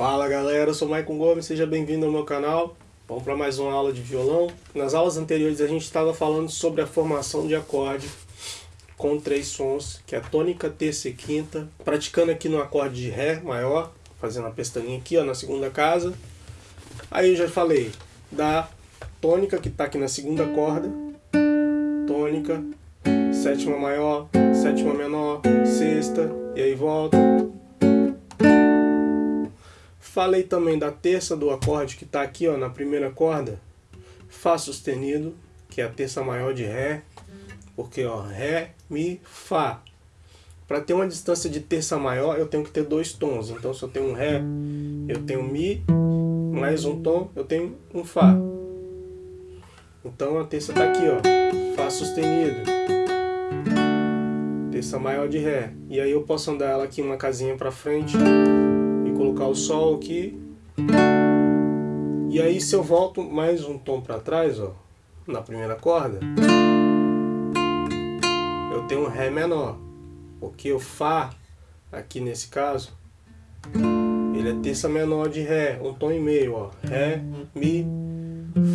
Fala galera, eu sou Maicon Gomes, seja bem-vindo ao meu canal. Vamos para mais uma aula de violão. Nas aulas anteriores a gente estava falando sobre a formação de acorde com três sons, que é tônica, terça e quinta. Praticando aqui no acorde de Ré maior, fazendo a pestaninha aqui ó, na segunda casa. Aí eu já falei da tônica que está aqui na segunda corda, tônica, sétima maior, sétima menor, sexta, e aí volta. Falei também da terça do acorde que está aqui ó, na primeira corda, Fá sustenido, que é a terça maior de Ré, porque ó, Ré, Mi, Fá. Para ter uma distância de terça maior, eu tenho que ter dois tons. Então se eu tenho um Ré, eu tenho Mi, mais um tom, eu tenho um Fá. Então a terça está aqui, ó, Fá sustenido, terça maior de Ré. E aí eu posso andar ela aqui uma casinha para frente colocar o Sol aqui. E aí se eu volto mais um tom para trás, ó, na primeira corda, eu tenho um Ré menor, porque o Fá, aqui nesse caso, ele é terça menor de Ré, um tom e meio, ó, Ré, Mi,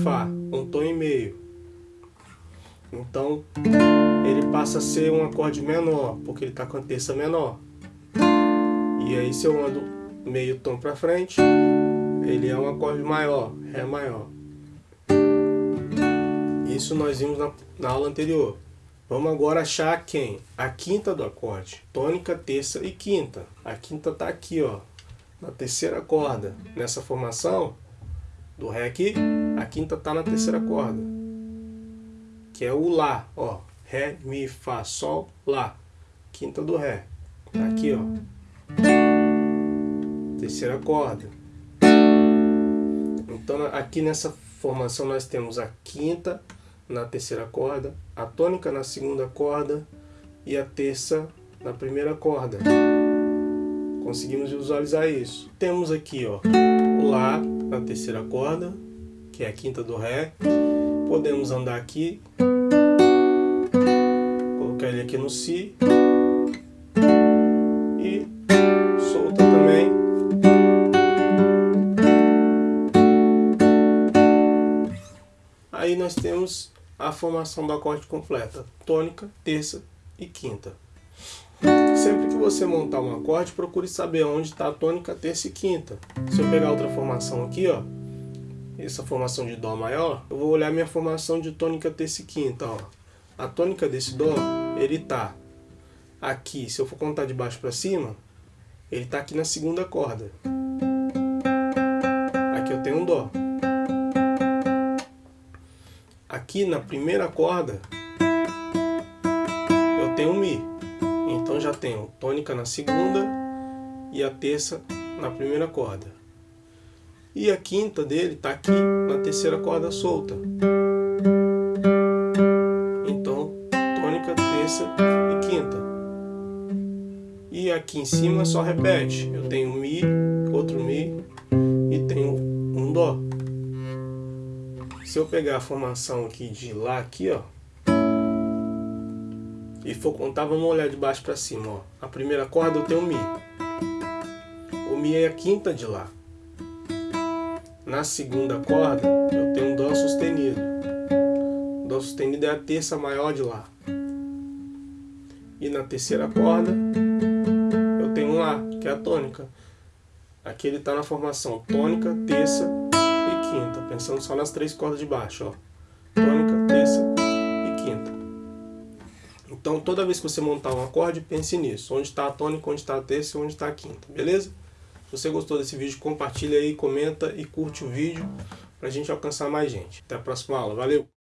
Fá, um tom e meio. Então, ele passa a ser um acorde menor, porque ele está com a terça menor. E aí se eu ando meio tom para frente, ele é um acorde maior, Ré maior. Isso nós vimos na, na aula anterior. Vamos agora achar quem? A quinta do acorde. Tônica, terça e quinta. A quinta está aqui, ó, na terceira corda. Nessa formação, do Ré aqui, a quinta está na terceira corda, que é o Lá, ó, Ré, Mi, Fá, Sol, Lá, quinta do Ré, tá aqui, ó, terceira corda. Então aqui nessa formação nós temos a quinta na terceira corda, a tônica na segunda corda e a terça na primeira corda. Conseguimos visualizar isso. Temos aqui, ó, o Lá, na terceira corda, que é a quinta do Ré. Podemos andar aqui, colocar ele aqui no Si Aí nós temos a formação do acorde completa, tônica, terça e quinta. Sempre que você montar um acorde, procure saber onde está a tônica, terça e quinta. Se eu pegar outra formação aqui, ó, essa formação de Dó maior, eu vou olhar minha formação de tônica, terça e quinta. Ó. A tônica desse Dó, ele tá aqui, se eu for contar de baixo para cima, ele tá aqui na segunda corda. Aqui eu tenho um Dó. Aqui na primeira corda, eu tenho um Mi. Então já tenho tônica na segunda e a terça na primeira corda. E a quinta dele está aqui na terceira corda solta. Então, tônica, terça e quinta. E aqui em cima só repete. Eu tenho Mi, outro Mi e tenho um Dó. Se eu pegar a formação aqui de Lá, aqui ó, e for contar, vamos olhar de baixo para cima. Ó. A primeira corda eu tenho Mi. O Mi é a quinta de Lá. Na segunda corda eu tenho Dó sustenido. Dó sustenido é a terça maior de Lá. E na terceira corda eu tenho um Lá, que é a tônica. Aqui ele está na formação tônica, terça quinta. Pensando só nas três cordas de baixo. Ó. Tônica, terça então, toda vez que você montar um acorde, pense nisso. Onde está a tônica, onde está a terça e onde está a quinta, beleza? Se você gostou desse vídeo, compartilha aí, comenta e curte o vídeo para a gente alcançar mais gente. Até a próxima aula. Valeu!